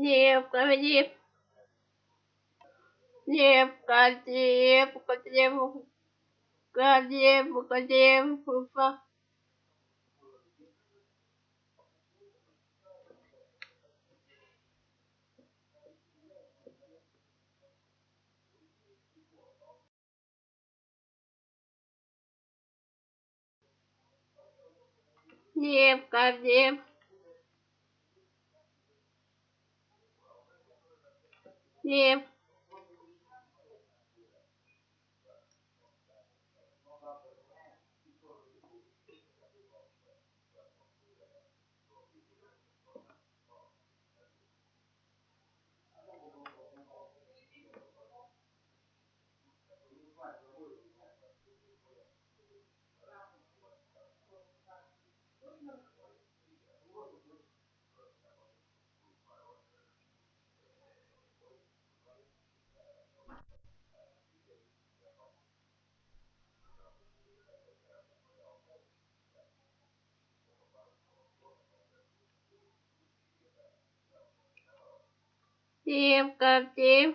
необходим необходим необходим необходим необходим не необходим не необходим Yeah. chiêu cơm chiêu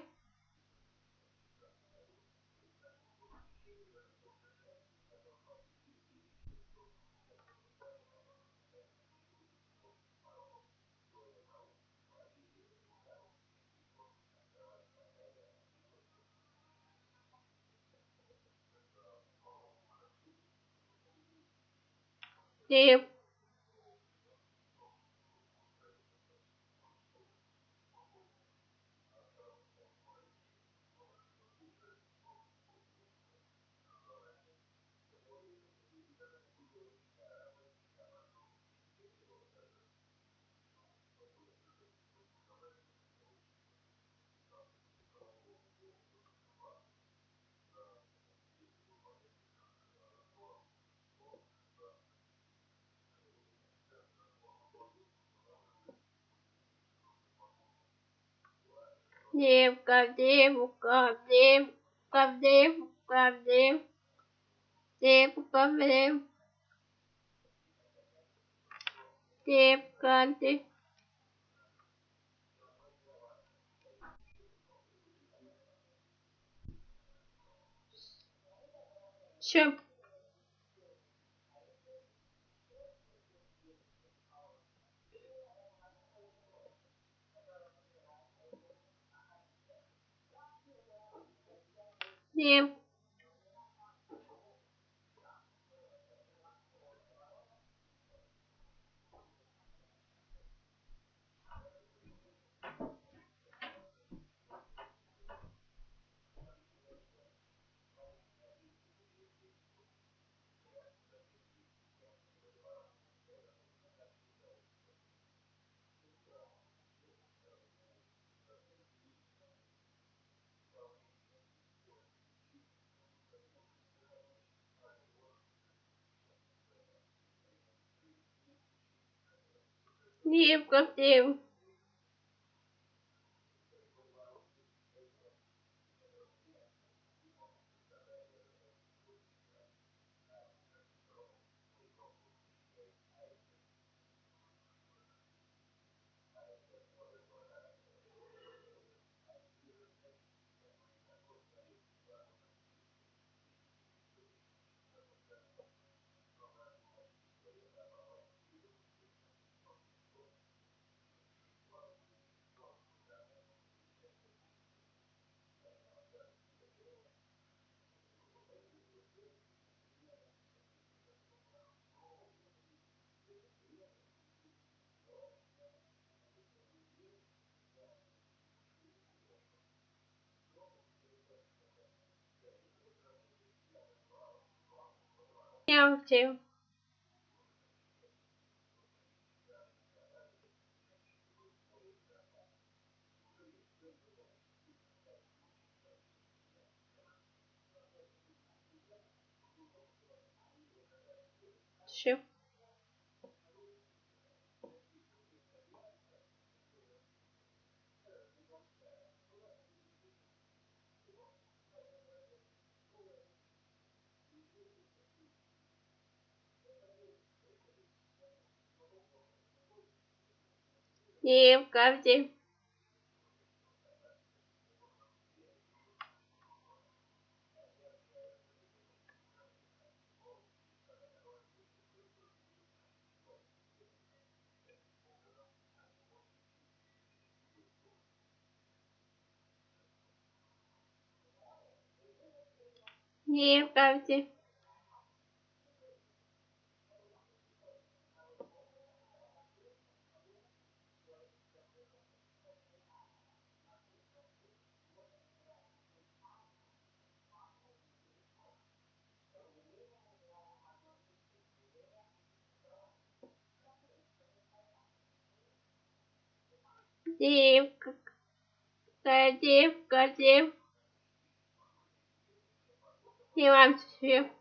chiêu Всё. Не необходим необходим Всё. необходим Девка. Девка. Девка, See you. Steve, go Steve. Meow too. Shoe. И в карте. И в карте. Девка. И вам всем.